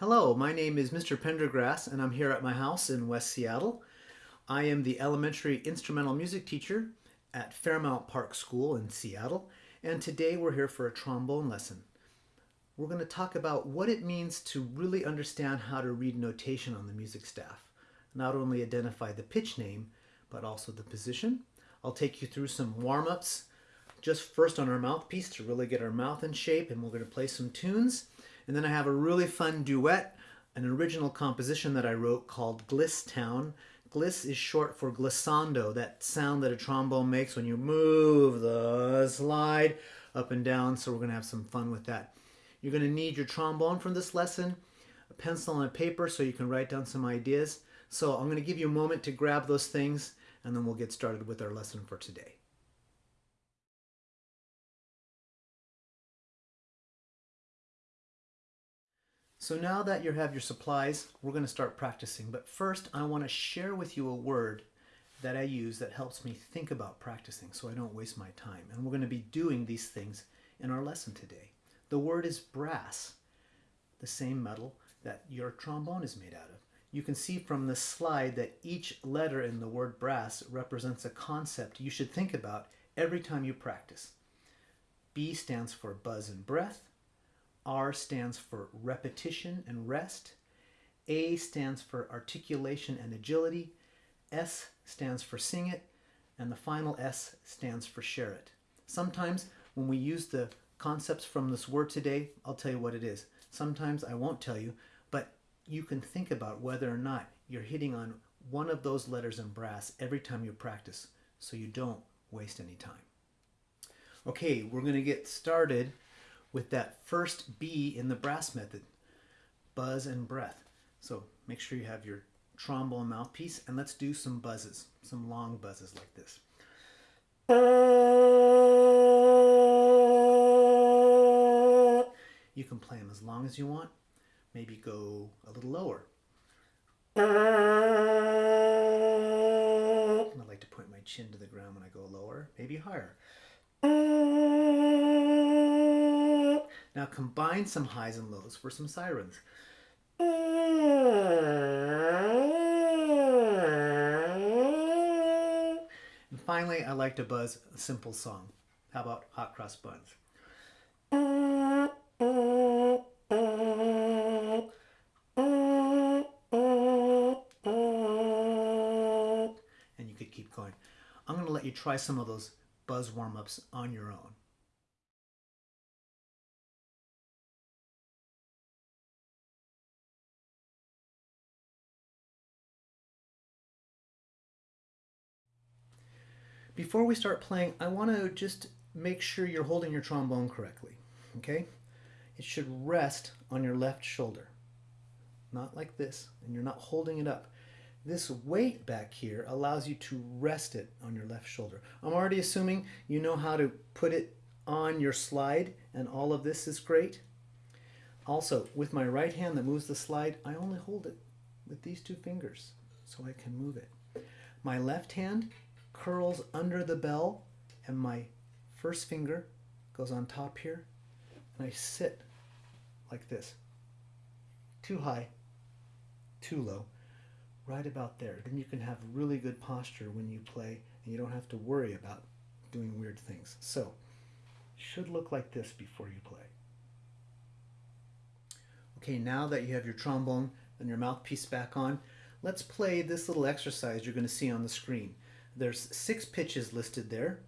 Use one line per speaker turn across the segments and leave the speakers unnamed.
Hello, my name is Mr. Pendergrass and I'm here at my house in West Seattle. I am the elementary instrumental music teacher at Fairmount Park School in Seattle and today we're here for a trombone lesson. We're going to talk about what it means to really understand how to read notation on the music staff. Not only identify the pitch name, but also the position. I'll take you through some warm-ups just first on our mouthpiece to really get our mouth in shape and we're going to play some tunes. And then I have a really fun duet, an original composition that I wrote called Gliss Town. Gliss is short for glissando, that sound that a trombone makes when you move the slide up and down. So we're going to have some fun with that. You're going to need your trombone from this lesson, a pencil and a paper so you can write down some ideas. So I'm going to give you a moment to grab those things and then we'll get started with our lesson for today. So now that you have your supplies, we're going to start practicing. But first, I want to share with you a word that I use that helps me think about practicing so I don't waste my time. And we're going to be doing these things in our lesson today. The word is brass, the same metal that your trombone is made out of. You can see from the slide that each letter in the word brass represents a concept you should think about every time you practice. B stands for buzz and breath. R stands for repetition and rest. A stands for articulation and agility. S stands for sing it. And the final S stands for share it. Sometimes when we use the concepts from this word today, I'll tell you what it is. Sometimes I won't tell you, but you can think about whether or not you're hitting on one of those letters in brass every time you practice so you don't waste any time. Okay, we're going to get started with that first B in the brass method, buzz and breath. So make sure you have your trombone mouthpiece and let's do some buzzes, some long buzzes like this. You can play them as long as you want. Maybe go a little lower. I like to point my chin to the ground when I go lower, maybe higher. Now combine some highs and lows for some sirens. And finally, I like to buzz a simple song. How about Hot Cross Buns? And you could keep going. I'm going to let you try some of those buzz warm-ups on your own. Before we start playing, I want to just make sure you're holding your trombone correctly, okay? It should rest on your left shoulder, not like this, and you're not holding it up. This weight back here allows you to rest it on your left shoulder. I'm already assuming you know how to put it on your slide, and all of this is great. Also, with my right hand that moves the slide, I only hold it with these two fingers so I can move it. My left hand curls under the bell and my first finger goes on top here and I sit like this. Too high, too low, right about there. Then you can have really good posture when you play and you don't have to worry about doing weird things. So, should look like this before you play. Okay, now that you have your trombone and your mouthpiece back on, let's play this little exercise you're going to see on the screen. There's six pitches listed there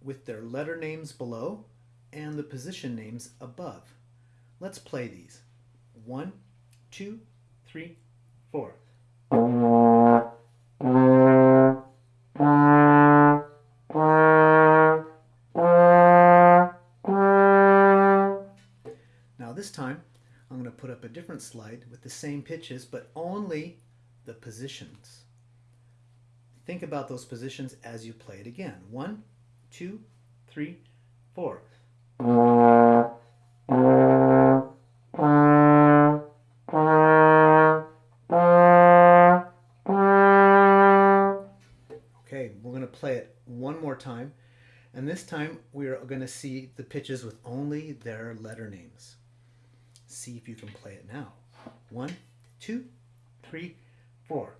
with their letter names below and the position names above. Let's play these. One, two, three, four. Now this time I'm going to put up a different slide with the same pitches but only the positions. Think about those positions as you play it again. One, two, three, four. Okay, we're going to play it one more time. And this time we're going to see the pitches with only their letter names. See if you can play it now. One, two, three, four.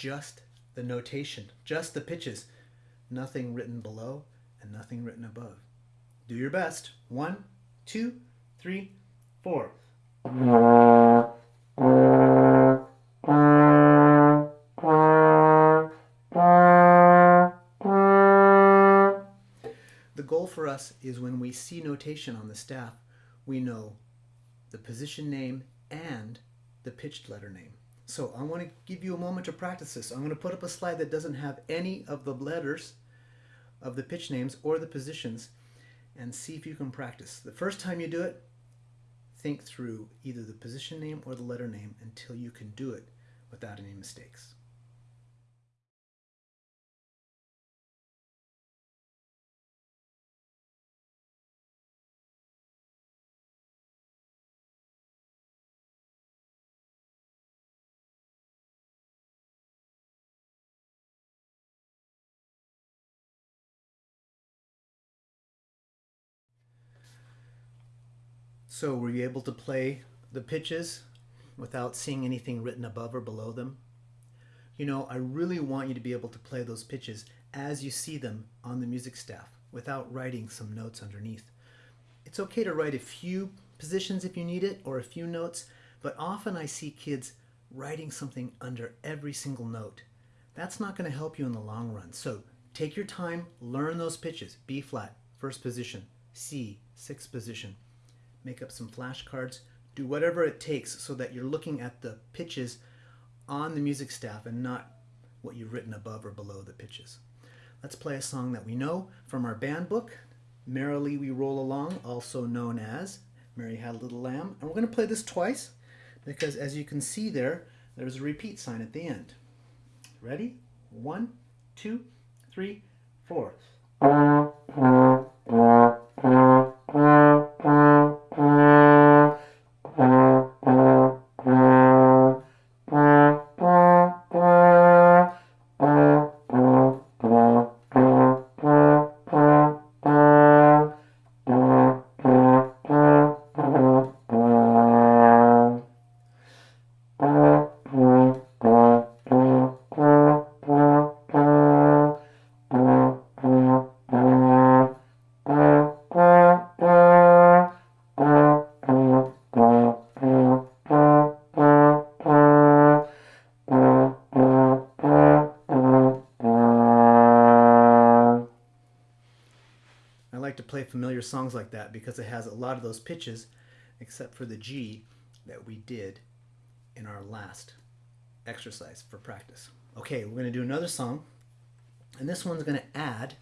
Just the notation, just the pitches, nothing written below and nothing written above. Do your best. One, two, three, four. The goal for us is when we see notation on the staff, we know the position name and the pitched letter name. So I want to give you a moment to practice this. I'm going to put up a slide that doesn't have any of the letters of the pitch names or the positions and see if you can practice. The first time you do it, think through either the position name or the letter name until you can do it without any mistakes. So were you able to play the pitches without seeing anything written above or below them? You know, I really want you to be able to play those pitches as you see them on the music staff without writing some notes underneath. It's okay to write a few positions if you need it or a few notes, but often I see kids writing something under every single note. That's not going to help you in the long run. So take your time, learn those pitches. B flat, first position. C, sixth position make up some flashcards, do whatever it takes so that you're looking at the pitches on the music staff and not what you've written above or below the pitches. Let's play a song that we know from our band book, Merrily We Roll Along, also known as Mary Had a Little Lamb. And we're going to play this twice because as you can see there, there's a repeat sign at the end. Ready? One, two, three, four. Familiar songs like that because it has a lot of those pitches, except for the G that we did in our last exercise for practice. Okay, we're going to do another song, and this one's going to add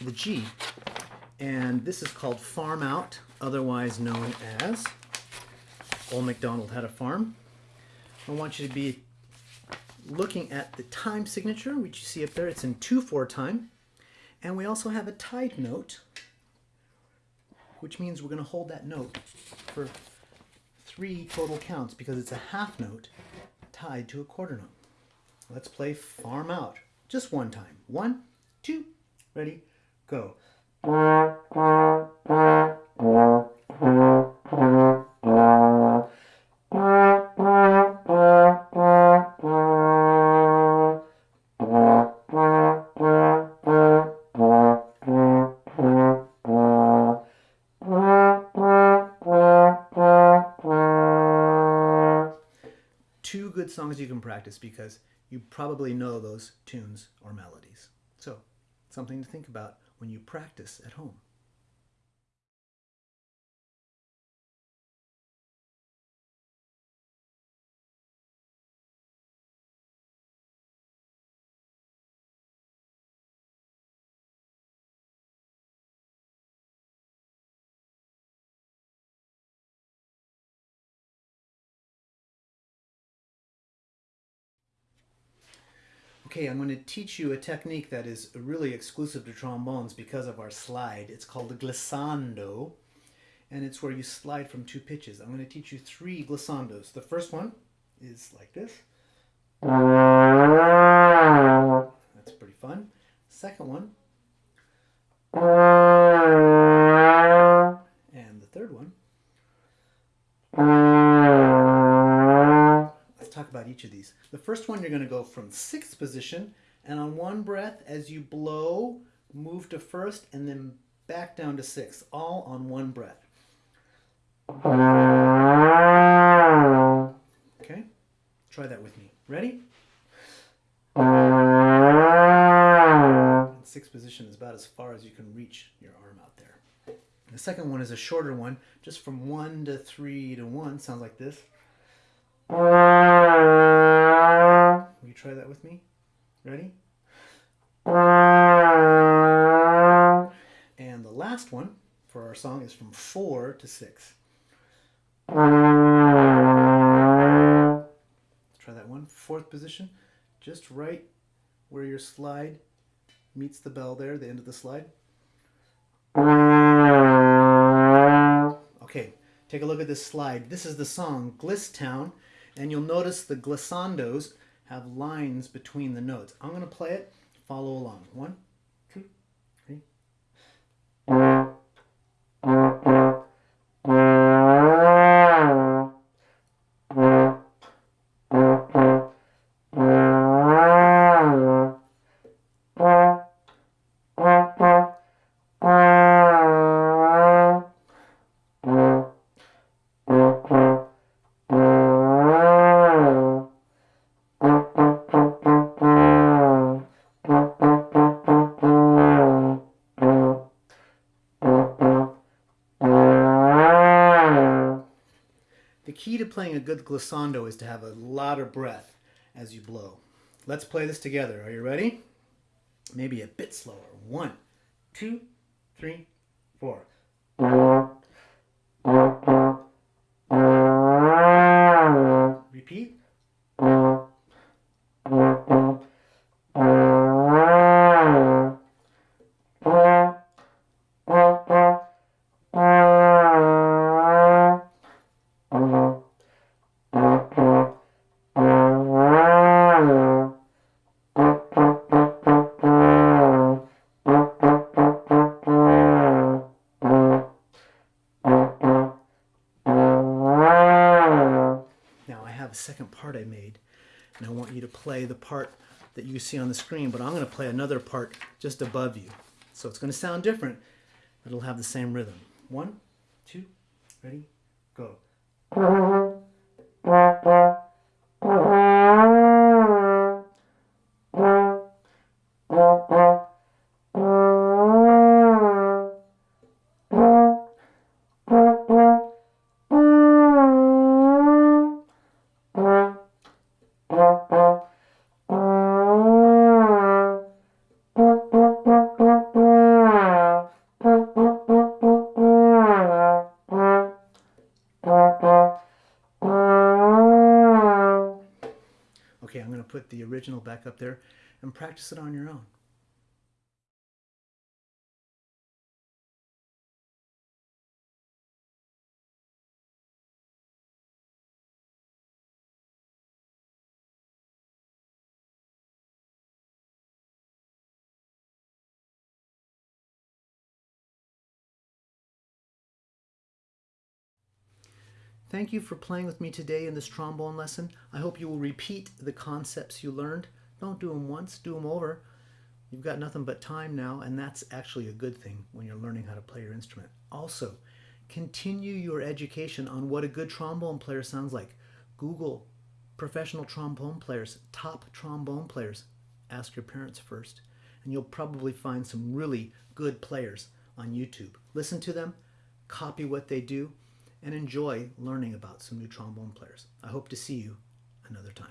the G, and this is called Farm Out, otherwise known as Old MacDonald Had a Farm. I want you to be looking at the time signature, which you see up there. It's in 2-4 time. And we also have a tied note, which means we're going to hold that note for three total counts because it's a half note tied to a quarter note. Let's play farm out just one time. One, two, ready, go. Good songs you can practice because you probably know those tunes or melodies. So, something to think about when you practice at home. Okay, I'm going to teach you a technique that is really exclusive to trombones because of our slide. It's called the glissando. and it's where you slide from two pitches. I'm going to teach you three glissandos. The first one is like this. That's pretty fun. Second one. Each of these. The first one, you're going to go from sixth position, and on one breath, as you blow, move to first, and then back down to sixth, all on one breath. Okay? Try that with me. Ready? Sixth position is about as far as you can reach your arm out there. The second one is a shorter one, just from one to three to one. Sounds like this. Will you try that with me? Ready? And the last one for our song is from four to six. Try that one. Fourth position, just right where your slide meets the bell there, the end of the slide. Okay, take a look at this slide. This is the song Gliss Town, and you'll notice the glissandos have lines between the notes. I'm going to play it. Follow along. One, key to playing a good glissando is to have a lot of breath as you blow. Let's play this together. Are you ready? Maybe a bit slower. One, two, three, four. The part that you see on the screen, but I'm going to play another part just above you. So it's going to sound different, but it'll have the same rhythm. One, two, ready, go. Up there and practice it on your own. Thank you for playing with me today in this trombone lesson. I hope you will repeat the concepts you learned. Don't do them once, do them over. You've got nothing but time now, and that's actually a good thing when you're learning how to play your instrument. Also, continue your education on what a good trombone player sounds like. Google professional trombone players, top trombone players. Ask your parents first, and you'll probably find some really good players on YouTube. Listen to them, copy what they do, and enjoy learning about some new trombone players. I hope to see you another time.